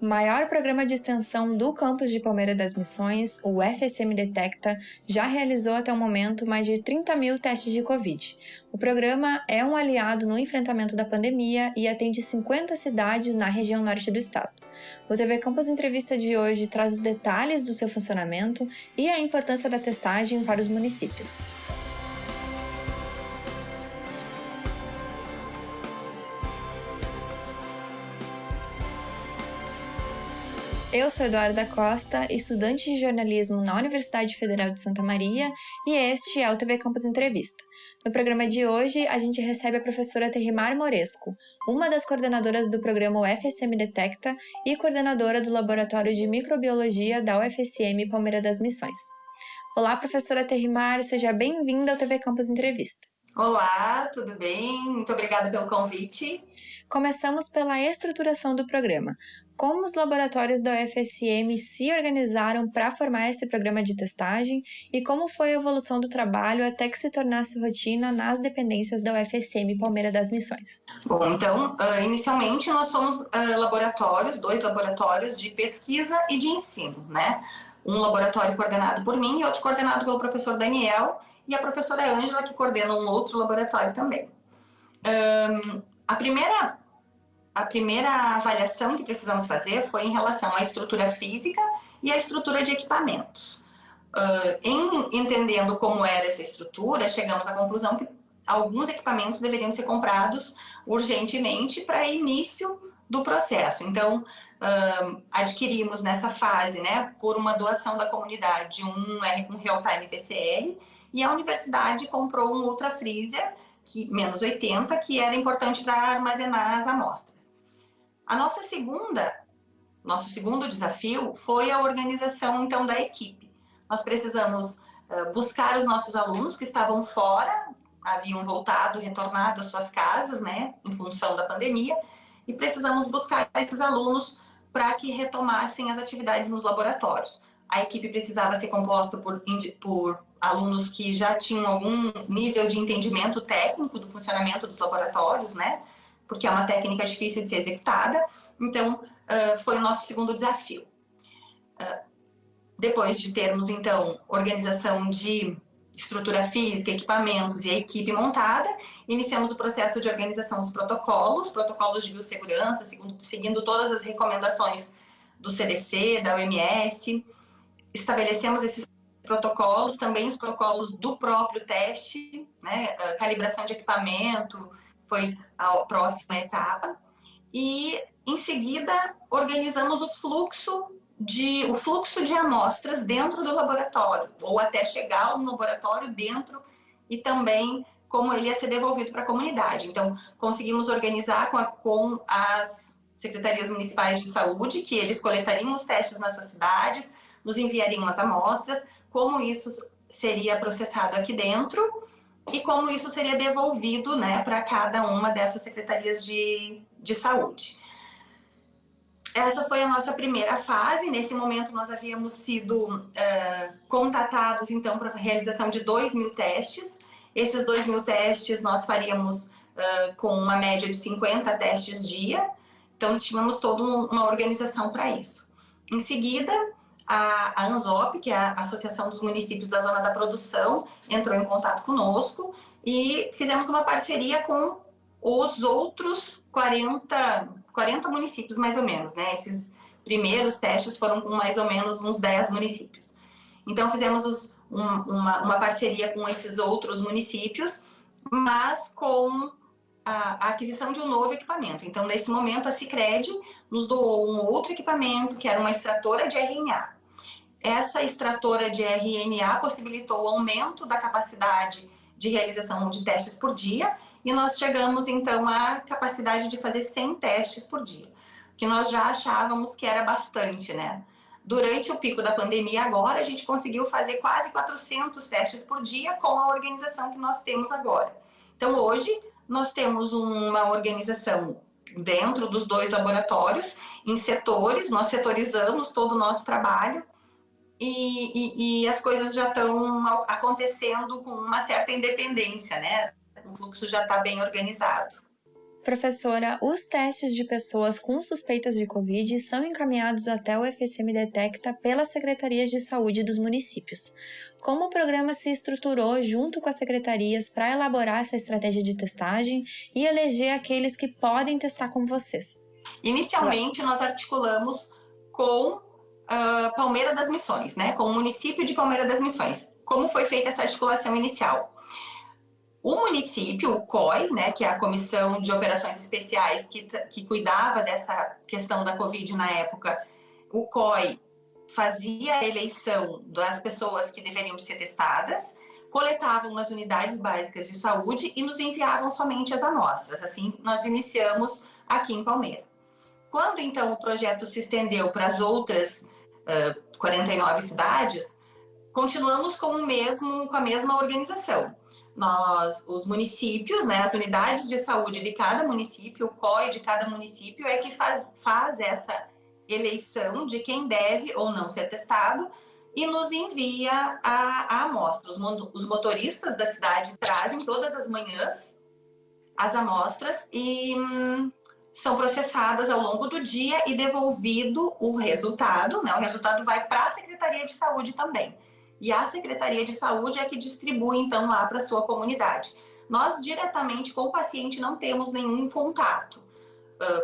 maior programa de extensão do campus de Palmeira das Missões, o FSM Detecta, já realizou até o momento mais de 30 mil testes de Covid. O programa é um aliado no enfrentamento da pandemia e atende 50 cidades na região norte do estado. O TV Campus Entrevista de hoje traz os detalhes do seu funcionamento e a importância da testagem para os municípios. Eu sou Eduarda Costa, estudante de jornalismo na Universidade Federal de Santa Maria, e este é o TV Campus Entrevista. No programa de hoje, a gente recebe a professora Terrimar Moresco, uma das coordenadoras do programa UFSM Detecta e coordenadora do Laboratório de Microbiologia da UFSM Palmeira das Missões. Olá, professora Terrimar, seja bem-vinda ao TV Campus Entrevista. Olá, tudo bem? Muito obrigada pelo convite. Começamos pela estruturação do programa. Como os laboratórios da UFSM se organizaram para formar esse programa de testagem e como foi a evolução do trabalho até que se tornasse rotina nas dependências da UFSM Palmeira das Missões? Bom, então, uh, inicialmente nós somos uh, laboratórios, dois laboratórios de pesquisa e de ensino, né? Um laboratório coordenado por mim e outro coordenado pelo professor Daniel, e a professora Ângela, que coordena um outro laboratório também. Um, a, primeira, a primeira avaliação que precisamos fazer foi em relação à estrutura física e à estrutura de equipamentos. Uh, em entendendo como era essa estrutura, chegamos à conclusão que alguns equipamentos deveriam ser comprados urgentemente para início do processo. Então, uh, adquirimos nessa fase, né, por uma doação da comunidade, um, um real-time PCR, e a universidade comprou um Ultra Freezer, que, menos 80, que era importante para armazenar as amostras. A nossa segunda, nosso segundo desafio foi a organização, então, da equipe. Nós precisamos uh, buscar os nossos alunos que estavam fora, haviam voltado, retornado às suas casas, né, em função da pandemia, e precisamos buscar esses alunos para que retomassem as atividades nos laboratórios. A equipe precisava ser composta por, por alunos que já tinham algum nível de entendimento técnico do funcionamento dos laboratórios, né? Porque é uma técnica difícil de ser executada. Então, uh, foi o nosso segundo desafio. Uh, depois de termos, então, organização de estrutura física, equipamentos e a equipe montada, iniciamos o processo de organização dos protocolos, protocolos de biossegurança, segundo, seguindo todas as recomendações do CDC, da OMS, estabelecemos esses protocolos, também os protocolos do próprio teste, né, calibração de equipamento foi a próxima etapa, e em seguida organizamos o fluxo de, o fluxo de amostras dentro do laboratório, ou até chegar no laboratório dentro e também como ele ia ser devolvido para a comunidade. Então, conseguimos organizar com, a, com as secretarias municipais de saúde, que eles coletariam os testes nas suas cidades, nos enviariam as amostras, como isso seria processado aqui dentro e como isso seria devolvido né, para cada uma dessas secretarias de, de saúde. Essa foi a nossa primeira fase. Nesse momento, nós havíamos sido uh, contatados, então, para a realização de 2 mil testes. Esses 2 mil testes nós faríamos uh, com uma média de 50 testes dia. Então, tínhamos toda uma organização para isso. Em seguida, a, a ANZOP, que é a Associação dos Municípios da Zona da Produção, entrou em contato conosco e fizemos uma parceria com os outros 40, 40 municípios, mais ou menos, né? Esses primeiros testes foram com mais ou menos uns 10 municípios. Então, fizemos os, um, uma, uma parceria com esses outros municípios, mas com a, aquisição de um novo equipamento. Então, nesse momento, a Cicred nos doou um outro equipamento, que era uma extratora de RNA. Essa extratora de RNA possibilitou o aumento da capacidade de realização de testes por dia e nós chegamos então à capacidade de fazer 100 testes por dia, que nós já achávamos que era bastante, né? Durante o pico da pandemia agora, a gente conseguiu fazer quase 400 testes por dia com a organização que nós temos agora. Então hoje nós temos uma organização dentro dos dois laboratórios, em setores, nós setorizamos todo o nosso trabalho, e, e, e as coisas já estão acontecendo com uma certa independência, né? O fluxo já está bem organizado. Professora, os testes de pessoas com suspeitas de Covid são encaminhados até o FSM Detecta pelas secretarias de saúde dos municípios. Como o programa se estruturou junto com as secretarias para elaborar essa estratégia de testagem e eleger aqueles que podem testar com vocês? Inicialmente, nós articulamos com uh, Palmeira das Missões, né? com o município de Palmeira das Missões. Como foi feita essa articulação inicial? O município, o COI, né, que é a Comissão de Operações Especiais que, que cuidava dessa questão da Covid na época, o COI fazia a eleição das pessoas que deveriam ser testadas, coletavam nas unidades básicas de saúde e nos enviavam somente as amostras. Assim, nós iniciamos aqui em Palmeira. Quando, então, o projeto se estendeu para as outras uh, 49 cidades, continuamos com, o mesmo, com a mesma organização nós, os municípios, né, as unidades de saúde de cada município, o COI de cada município é que faz, faz essa eleição de quem deve ou não ser testado e nos envia a, a amostra. Os, os motoristas da cidade trazem todas as manhãs as amostras e hum, são processadas ao longo do dia e devolvido o resultado, né? O resultado vai para a Secretaria de Saúde também e a Secretaria de Saúde é que distribui, então, lá para a sua comunidade. Nós, diretamente com o paciente, não temos nenhum contato,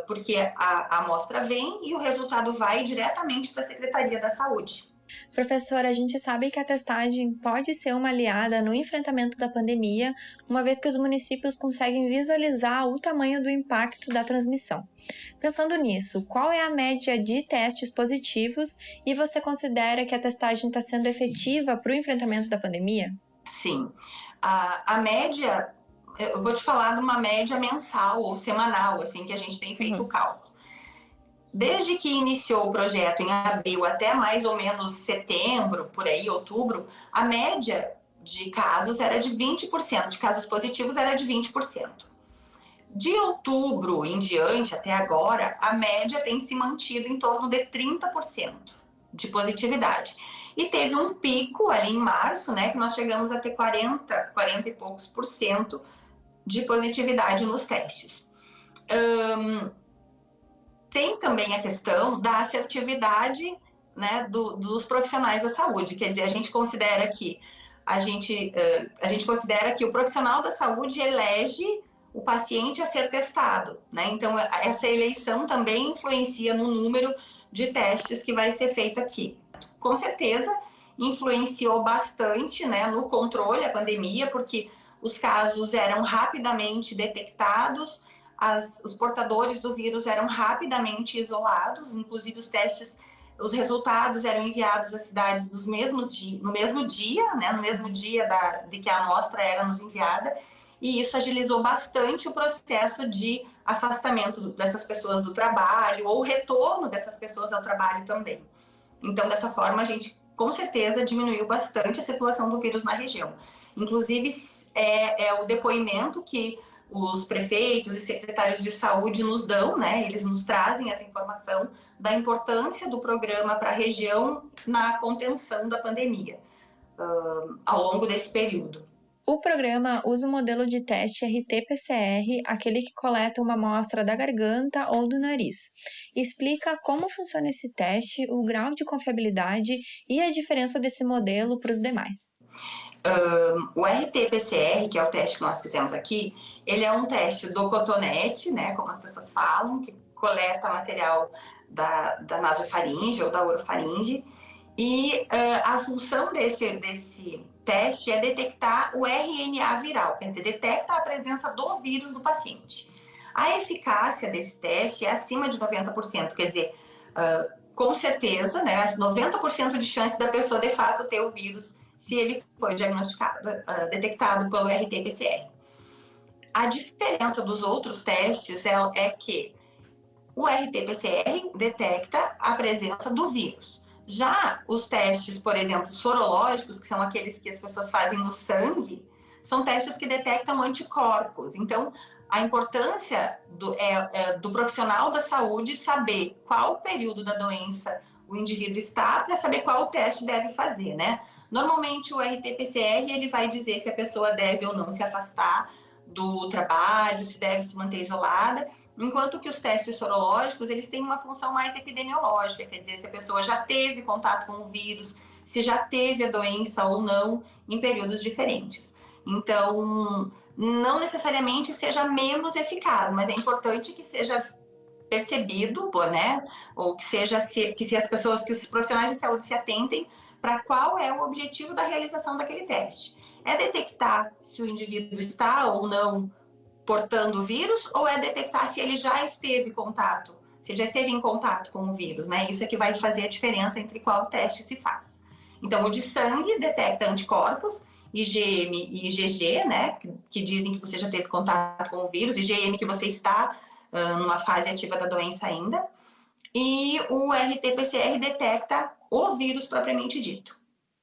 porque a, a amostra vem e o resultado vai diretamente para a Secretaria da Saúde. Professora, a gente sabe que a testagem pode ser uma aliada no enfrentamento da pandemia, uma vez que os municípios conseguem visualizar o tamanho do impacto da transmissão. Pensando nisso, qual é a média de testes positivos e você considera que a testagem está sendo efetiva para o enfrentamento da pandemia? Sim. A, a média, eu vou te falar de uma média mensal ou semanal, assim, que a gente tem feito o uhum. cálculo. Desde que iniciou o projeto em abril até mais ou menos setembro, por aí, outubro, a média de casos era de 20%, de casos positivos era de 20%. De outubro em diante, até agora, a média tem se mantido em torno de 30% de positividade. E teve um pico ali em março, né, que nós chegamos a ter 40, 40 e poucos por cento de positividade nos testes. Um, tem também a questão da assertividade né, do, dos profissionais da saúde. Quer dizer, a gente considera que a gente, uh, a gente considera que o profissional da saúde elege o paciente a ser testado. Né? Então, essa eleição também influencia no número de testes que vai ser feito aqui. Com certeza, influenciou bastante né, no controle da pandemia, porque os casos eram rapidamente detectados, as, os portadores do vírus eram rapidamente isolados, inclusive os testes, os resultados eram enviados às cidades nos mesmos no mesmo dia, né, no mesmo dia da, de que a amostra era nos enviada, e isso agilizou bastante o processo de afastamento dessas pessoas do trabalho, ou retorno dessas pessoas ao trabalho também. Então, dessa forma, a gente com certeza diminuiu bastante a circulação do vírus na região. Inclusive, é, é o depoimento que os prefeitos e secretários de saúde nos dão, né? Eles nos trazem essa informação da importância do programa para a região na contenção da pandemia uh, ao longo desse período. O programa usa o modelo de teste RT-PCR, aquele que coleta uma amostra da garganta ou do nariz. Explica como funciona esse teste, o grau de confiabilidade e a diferença desse modelo para os demais. Um, o RT-PCR, que é o teste que nós fizemos aqui, ele é um teste do cotonete, né, como as pessoas falam, que coleta material da, da nasofaringe ou da orofaringe, e uh, a função desse, desse teste é detectar o RNA viral, quer dizer, detecta a presença do vírus no paciente. A eficácia desse teste é acima de 90%, quer dizer, uh, com certeza, né, 90% de chance da pessoa de fato ter o vírus se ele foi diagnosticado, uh, detectado pelo RT-PCR. A diferença dos outros testes é, é que o RT-PCR detecta a presença do vírus. Já os testes, por exemplo, sorológicos, que são aqueles que as pessoas fazem no sangue, são testes que detectam anticorpos. Então, a importância do, é, é, do profissional da saúde saber qual período da doença o indivíduo está para saber qual teste deve fazer, né? Normalmente o RT-PCR ele vai dizer se a pessoa deve ou não se afastar do trabalho, se deve se manter isolada, enquanto que os testes sorológicos, eles têm uma função mais epidemiológica, quer dizer, se a pessoa já teve contato com o vírus, se já teve a doença ou não em períodos diferentes. Então, não necessariamente seja menos eficaz, mas é importante que seja percebido, né, ou que seja que se as pessoas, que os profissionais de saúde se atentem para qual é o objetivo da realização daquele teste. É detectar se o indivíduo está ou não portando o vírus ou é detectar se ele já esteve em contato, se ele já esteve em contato com o vírus, né? Isso é que vai fazer a diferença entre qual teste se faz. Então, o de sangue detecta anticorpos, IgM e IgG, né? Que, dizem que você já teve contato com o vírus, IgM que você está uh, numa fase ativa da doença ainda. E o RT-PCR detecta o vírus propriamente dito.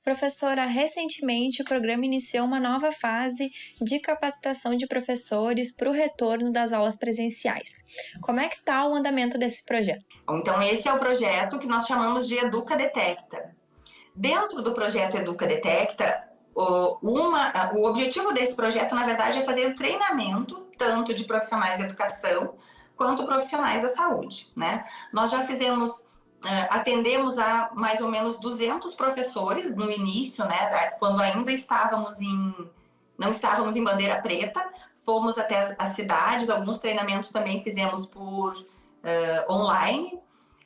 Professora, recentemente o programa iniciou uma nova fase de capacitação de professores para o retorno das aulas presenciais. Como é que está o andamento desse projeto? Então, esse é o projeto que nós chamamos de Educa Detecta. Dentro do projeto Educa Detecta, o, uma, o objetivo desse projeto, na verdade, é fazer o treinamento tanto de profissionais de educação quanto profissionais da saúde. Né? Nós já fizemos atendemos a mais ou menos 200 professores no início, né, quando ainda estávamos em, não estávamos em bandeira preta, fomos até as cidades, alguns treinamentos também fizemos por uh, online,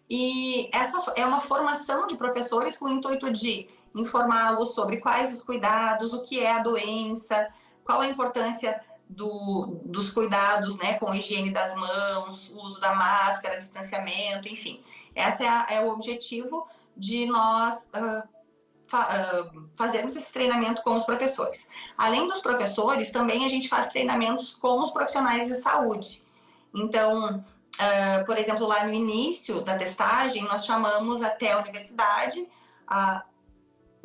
e essa é uma formação de professores com o intuito de informá-los sobre quais os cuidados, o que é a doença, qual a importância do, dos cuidados né, com a higiene das mãos, uso da máscara, distanciamento, enfim. Esse é, é o objetivo de nós uh, fa uh, fazermos esse treinamento com os professores. Além dos professores, também a gente faz treinamentos com os profissionais de saúde. Então, uh, por exemplo, lá no início da testagem, nós chamamos até a universidade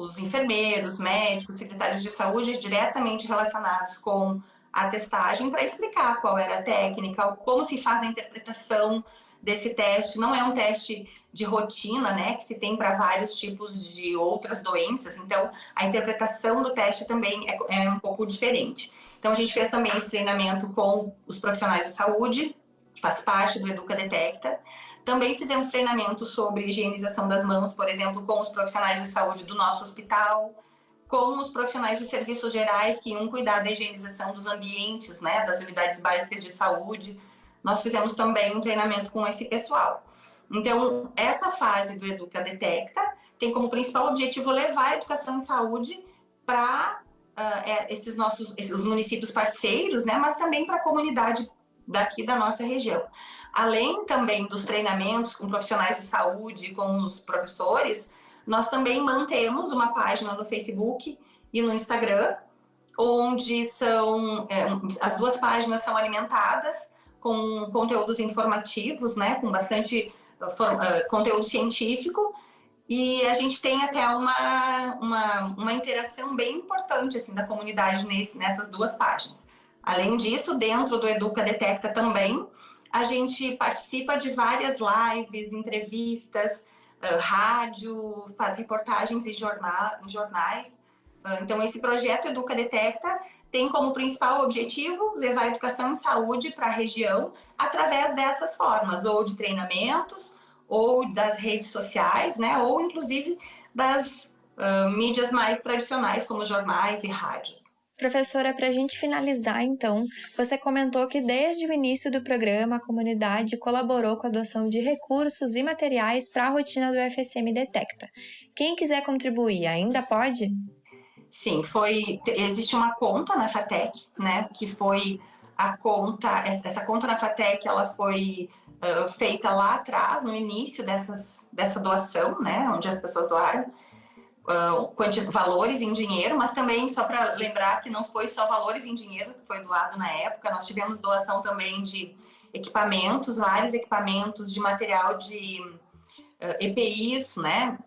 os enfermeiros, médicos, secretários de saúde diretamente relacionados com a testagem para explicar qual era a técnica, como se faz a interpretação desse teste. Não é um teste de rotina, né, que se tem para vários tipos de outras doenças. Então, a interpretação do teste também é, é um pouco diferente. Então, a gente fez também esse treinamento com os profissionais da saúde, que faz parte do Educa Detecta. Também fizemos treinamento sobre higienização das mãos, por exemplo, com os profissionais de saúde do nosso hospital com os profissionais de serviços gerais que iam cuidar da higienização dos ambientes, né, das unidades básicas de saúde. Nós fizemos também um treinamento com esse pessoal. Então, essa fase do Educa Detecta tem como principal objetivo levar a educação em saúde para uh, ah, é, esses nossos esses, os municípios parceiros, né, mas também para a comunidade daqui da nossa região. Além também dos treinamentos com profissionais de saúde, com os professores, nós também mantemos uma página no Facebook e no Instagram, onde são é, as duas páginas são alimentadas com conteúdos informativos, né, com bastante uh, conteúdo científico, e a gente tem até uma, uma, uma interação bem importante assim, da comunidade nesse, nessas duas páginas. Além disso, dentro do Educa Detecta também, a gente participa de várias lives, entrevistas, rádio, faz reportagens em, jornal, em jornais. Então, esse projeto Educa Detecta tem como principal objetivo levar a educação em saúde para a região através dessas formas, ou de treinamentos, ou das redes sociais, né, ou inclusive das uh, mídias mais tradicionais, como jornais e rádios. Professora, para a gente finalizar, então, você comentou que desde o início do programa a comunidade colaborou com a doação de recursos e materiais para a rotina do FSM Detecta. Quem quiser contribuir, ainda pode? Sim, foi. Existe uma conta na FATEC, né? Que foi a conta. Essa conta na FATEC ela foi uh, feita lá atrás, no início dessas, dessa doação, né? Onde as pessoas doaram uh, valores em dinheiro, mas também só para lembrar que não foi só valores em dinheiro que foi doado na época, nós tivemos doação também de equipamentos, vários equipamentos de material de uh, EPIs, né?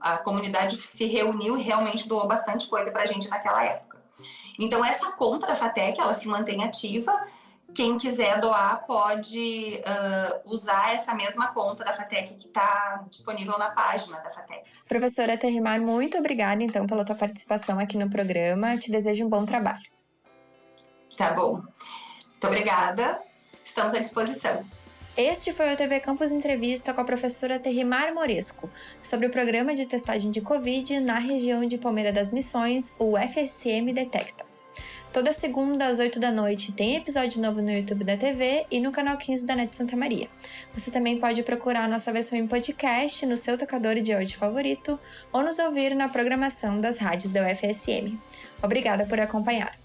A comunidade se reuniu e realmente doou bastante coisa para a gente naquela época. Então, essa conta da FATEC, ela se mantém ativa quem quiser doar pode uh, usar essa mesma conta da FATEC que está disponível na página da FATEC. Professora Terrimar, muito obrigada então pela tua participação aqui no programa. te desejo um bom trabalho. Tá bom. Muito obrigada. Estamos à disposição. Este foi o TV Campus Entrevista com a professora Terrimar Moresco sobre o programa de testagem de Covid na região de Palmeira das Missões, o FSM Detecta. Toda segunda às 8 da noite tem episódio novo no YouTube da TV e no canal 15 da NET Santa Maria. Você também pode procurar nossa versão em podcast no seu tocador de áudio favorito ou nos ouvir na programação das rádios da UFSM. Obrigada por acompanhar.